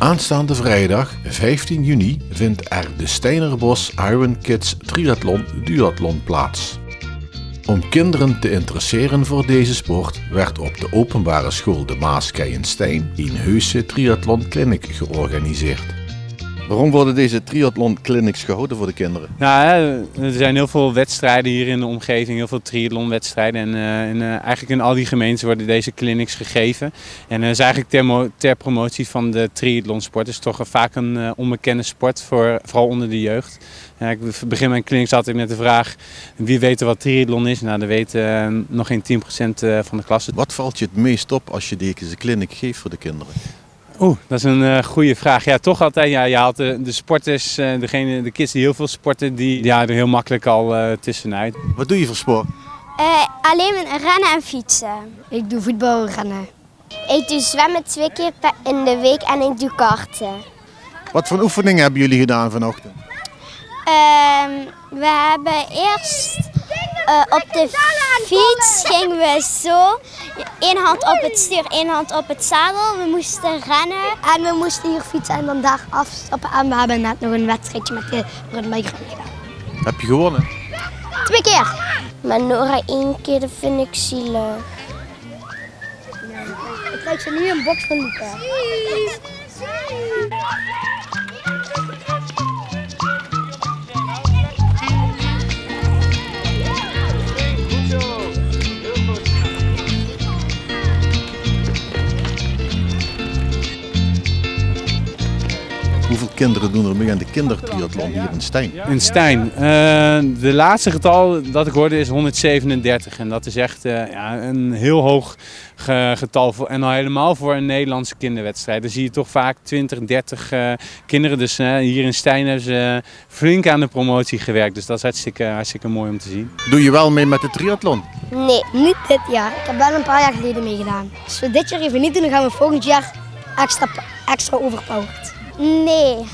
Aanstaande vrijdag 15 juni vindt er de Steinerbos Iron Kids Triathlon Duathlon plaats. Om kinderen te interesseren voor deze sport werd op de openbare school De Maas Keienstein een heuse triathlon clinic georganiseerd. Waarom worden deze triathlon clinics gehouden voor de kinderen? Nou, er zijn heel veel wedstrijden hier in de omgeving, heel veel triathlonwedstrijden. En, uh, en uh, eigenlijk in al die gemeenten worden deze clinics gegeven. En dat is eigenlijk ter, ter, promotie van de triathlonsport. Het is toch vaak een uh, onbekende sport, voor, vooral onder de jeugd. ik begin mijn clinics altijd met de vraag, wie weet wat triathlon is? Nou, dat weet nog geen 10% van de klasse. Wat valt je het meest op als je deze clinic geeft voor de kinderen? Oeh, dat is een uh, goede vraag. Ja, toch altijd. Ja, je haalt de, de sporters, uh, degene, de kids die heel veel sporten, die ja, er heel makkelijk al uh, tussenuit. Wat doe je voor sport? alleen rennen en fietsen. Ik doe voetbal en rennen. Ik doe zwemmen twee keer in de week en ik doe karten. Wat voor oefeningen hebben jullie gedaan vanochtend? Ehm, we hebben eerst op de fiets gingen we zo Eén hand op het stuur, één hand op het zadel. We moesten rennen. En we moesten hier fietsen en dan daar afstappen. En we hebben net nog een wedstrijdje met de rundbike gedaan. Heb je gewonnen? Twee keer. Maar Nora één keer, dat vind ik zielig. Ik krijg ze nu een box van Luca. Hoeveel kinderen doen er mee aan de kindertriathlon hier in Stijn? In Stijn. Uh, de laatste getal dat ik hoorde is 137. En dat is echt uh, ja, een heel hoog getal. Voor, en al helemaal voor een Nederlandse kinderwedstrijd. Dan zie je toch vaak 20, 30 uh, kinderen. Dus hier in Stijn hebben ze flink aan de promotie gewerkt. Dus dat is hartstikke, hartstikke mooi om te zien. Doe je wel mee met de triathlon? Nee, niet dit jaar. Ik heb wel een paar jaar geleden meegedaan. Als we dit jaar even niet doen, dan gaan we volgend jaar extra, extra overpowered. Nee.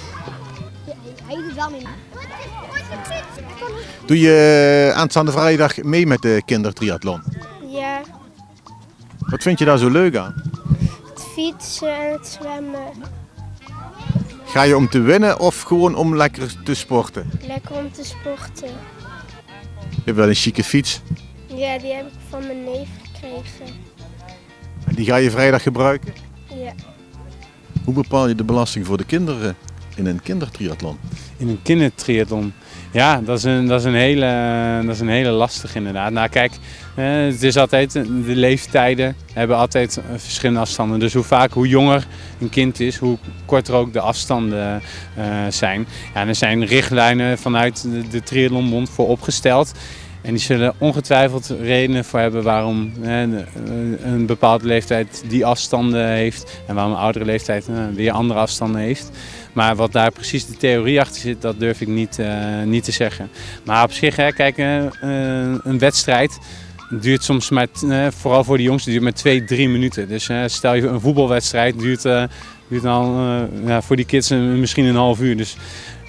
Hij doet wel mee. Doe je aanstaande vrijdag mee met de kindertriathlon? Ja. Wat vind je daar zo leuk aan? Het fietsen en het zwemmen. Ga je om te winnen of gewoon om lekker te sporten? Lekker om te sporten. Je hebt wel een chique fiets. Ja, die heb ik van mijn neef gekregen. En die ga je vrijdag gebruiken? Hoe bepaal je de belasting voor de kinderen in een kindertriathlon? In een kindertriathlon? Ja, dat is een, dat is een, hele, dat is een hele lastige inderdaad. Nou kijk, het is altijd, de leeftijden hebben altijd verschillende afstanden. Dus hoe vaak, hoe jonger een kind is, hoe korter ook de afstanden uh, zijn. Ja, er zijn richtlijnen vanuit de, de Triathlonbond voor opgesteld. En die zullen ongetwijfeld redenen voor hebben waarom hè, een bepaalde leeftijd die afstanden heeft en waarom een oudere leeftijd hè, weer andere afstanden heeft. Maar wat daar precies de theorie achter zit, dat durf ik niet, uh, niet te zeggen. Maar op zich, hè, kijk, een wedstrijd duurt soms maar, vooral voor de jongsten, duurt maar twee, drie minuten. Dus stel je een voetbalwedstrijd duurt, duurt dan ja, voor die kids misschien een half uur. Dus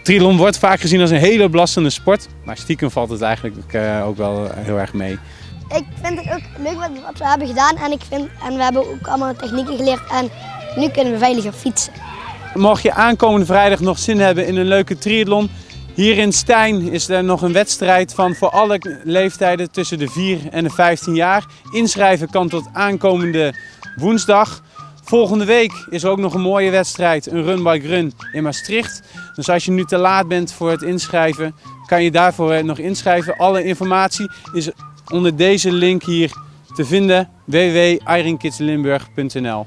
Triathlon wordt vaak gezien als een hele belastende sport, maar stiekem valt het eigenlijk uh, ook wel heel erg mee. Ik vind het ook leuk wat, wat, we hebben gedaan en, ik vind, en we hebben ook allemaal technieken geleerd en nu kunnen we veiliger fietsen. Mocht je aankomende vrijdag nog zin hebben in een leuke triathlon, hier in Stijn is er nog een wedstrijd van voor alle leeftijden tussen de 4 en de 15 jaar. Inschrijven kan tot aankomende woensdag. Volgende week is er ook nog een mooie wedstrijd, een Run Bike Run in Maastricht. Dus als je nu te laat bent voor het inschrijven, kan je daarvoor nog inschrijven. Alle informatie is onder deze link hier te vinden, www.ironkidslimburg.nl